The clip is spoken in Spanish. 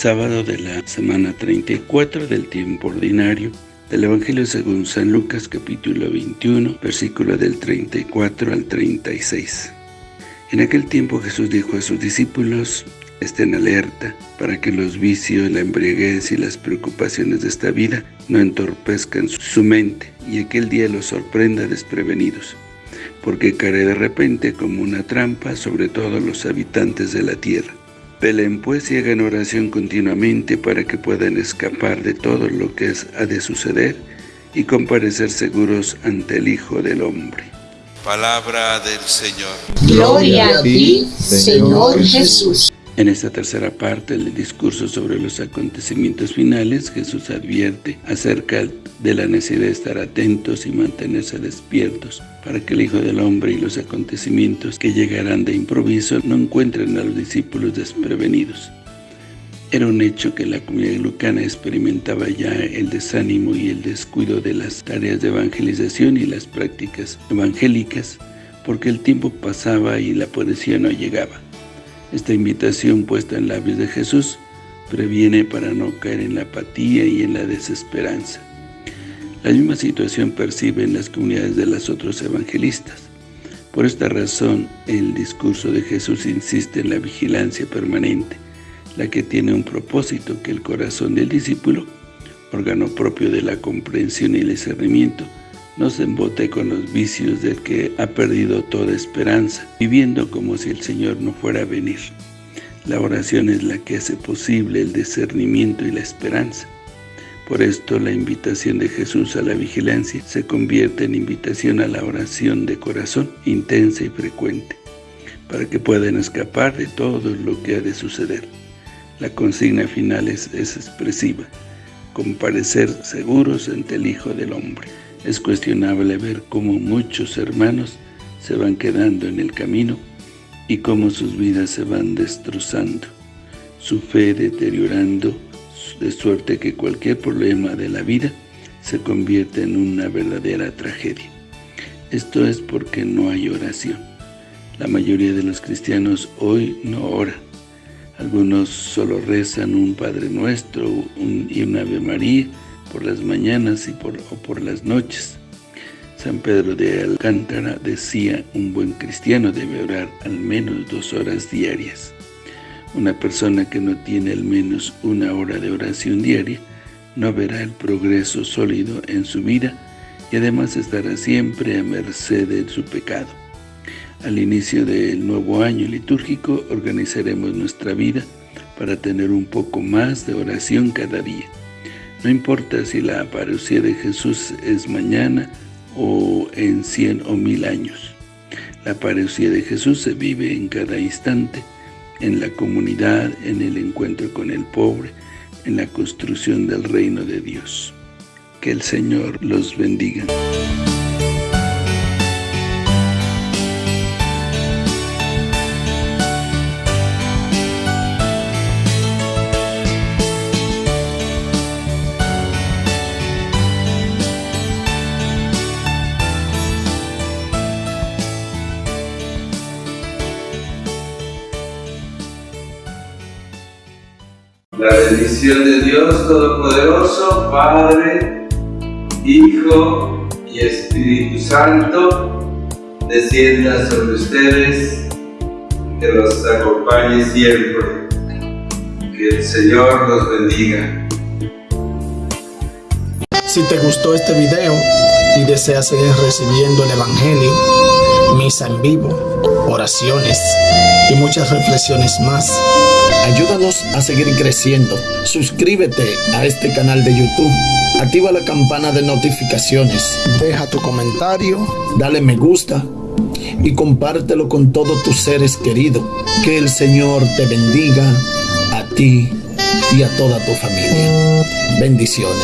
sábado de la semana 34 del tiempo ordinario del Evangelio según San Lucas capítulo 21, versículo del 34 al 36. En aquel tiempo Jesús dijo a sus discípulos, estén alerta para que los vicios, la embriaguez y las preocupaciones de esta vida no entorpezcan su mente y aquel día los sorprenda desprevenidos, porque caerá de repente como una trampa sobre todos los habitantes de la tierra. Peleen pues y hagan oración continuamente para que puedan escapar de todo lo que ha de suceder y comparecer seguros ante el Hijo del Hombre. Palabra del Señor. Gloria a ti, Señor Jesús. En esta tercera parte del discurso sobre los acontecimientos finales, Jesús advierte acerca de la necesidad de estar atentos y mantenerse despiertos para que el Hijo del Hombre y los acontecimientos que llegarán de improviso no encuentren a los discípulos desprevenidos. Era un hecho que la comunidad lucana experimentaba ya el desánimo y el descuido de las tareas de evangelización y las prácticas evangélicas, porque el tiempo pasaba y la poesía no llegaba. Esta invitación puesta en labios de Jesús previene para no caer en la apatía y en la desesperanza. La misma situación perciben las comunidades de los otros evangelistas. Por esta razón, el discurso de Jesús insiste en la vigilancia permanente, la que tiene un propósito que el corazón del discípulo, órgano propio de la comprensión y el discernimiento, no se embote con los vicios del que ha perdido toda esperanza, viviendo como si el Señor no fuera a venir. La oración es la que hace posible el discernimiento y la esperanza. Por esto la invitación de Jesús a la vigilancia se convierte en invitación a la oración de corazón intensa y frecuente, para que puedan escapar de todo lo que ha de suceder. La consigna final es, es expresiva, comparecer seguros ante el Hijo del Hombre. Es cuestionable ver cómo muchos hermanos se van quedando en el camino y cómo sus vidas se van destrozando, su fe deteriorando, de suerte que cualquier problema de la vida se convierte en una verdadera tragedia. Esto es porque no hay oración. La mayoría de los cristianos hoy no oran. Algunos solo rezan un Padre Nuestro y una Ave María, por las mañanas y por, o por las noches. San Pedro de Alcántara decía, un buen cristiano debe orar al menos dos horas diarias. Una persona que no tiene al menos una hora de oración diaria no verá el progreso sólido en su vida y además estará siempre a merced de su pecado. Al inicio del nuevo año litúrgico organizaremos nuestra vida para tener un poco más de oración cada día. No importa si la apariencia de Jesús es mañana o en cien o mil años. La apariencia de Jesús se vive en cada instante, en la comunidad, en el encuentro con el pobre, en la construcción del reino de Dios. Que el Señor los bendiga. La bendición de Dios Todopoderoso, Padre, Hijo y Espíritu Santo, descienda sobre ustedes, que los acompañe siempre. Que el Señor los bendiga. Si te gustó este video y deseas seguir recibiendo el Evangelio, misa en vivo, oraciones y muchas reflexiones más, Ayúdanos a seguir creciendo. Suscríbete a este canal de YouTube. Activa la campana de notificaciones. Deja tu comentario. Dale me gusta. Y compártelo con todos tus seres queridos. Que el Señor te bendiga a ti y a toda tu familia. Bendiciones.